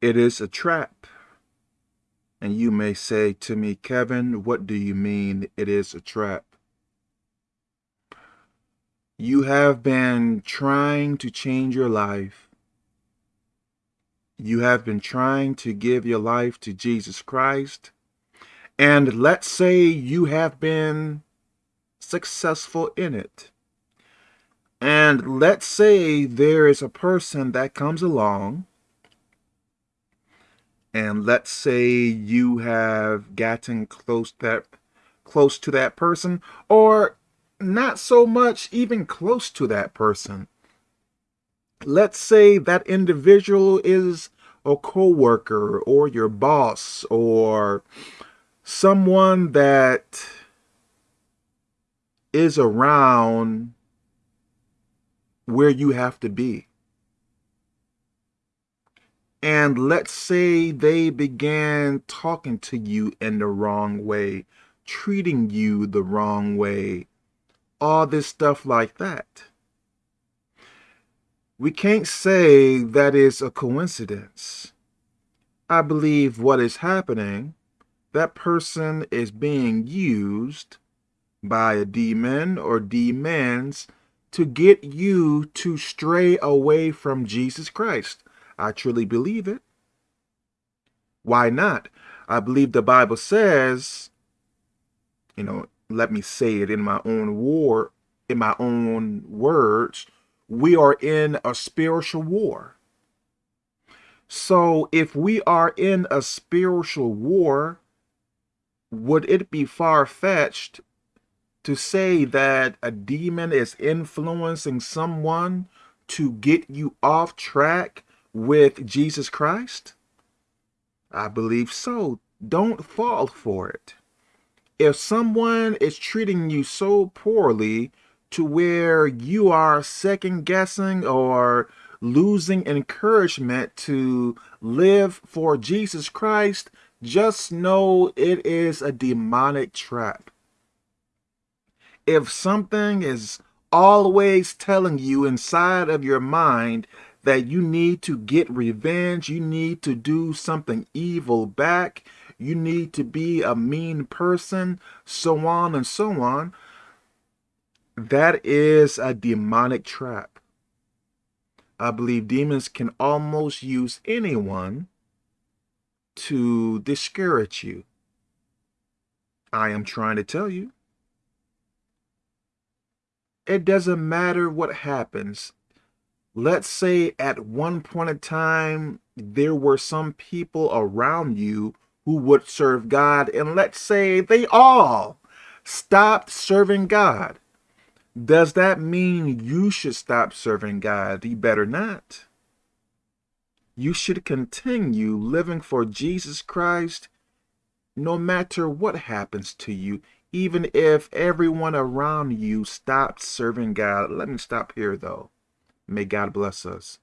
It is a trap. And you may say to me, Kevin, what do you mean it is a trap? You have been trying to change your life. You have been trying to give your life to Jesus Christ. And let's say you have been successful in it. And let's say there is a person that comes along and let's say you have gotten close that close to that person or not so much even close to that person. Let's say that individual is a co-worker or your boss or someone that is around where you have to be and let's say they began talking to you in the wrong way, treating you the wrong way, all this stuff like that. We can't say that is a coincidence. I believe what is happening, that person is being used by a demon or demons to get you to stray away from Jesus Christ. I truly believe it. Why not? I believe the Bible says, you know, let me say it in my own war, in my own words, we are in a spiritual war. So if we are in a spiritual war, would it be far-fetched to say that a demon is influencing someone to get you off track with Jesus Christ? I believe so. Don't fall for it. If someone is treating you so poorly to where you are second guessing or losing encouragement to live for Jesus Christ, just know it is a demonic trap. If something is always telling you inside of your mind that you need to get revenge, you need to do something evil back, you need to be a mean person, so on and so on, that is a demonic trap. I believe demons can almost use anyone to discourage you. I am trying to tell you. It doesn't matter what happens let's say at one point in time there were some people around you who would serve God and let's say they all stopped serving God. Does that mean you should stop serving God? You better not. You should continue living for Jesus Christ no matter what happens to you, even if everyone around you stops serving God. Let me stop here though. May God bless us.